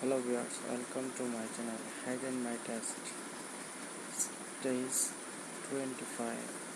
hello viewers welcome to my channel Hidden and my test stage 25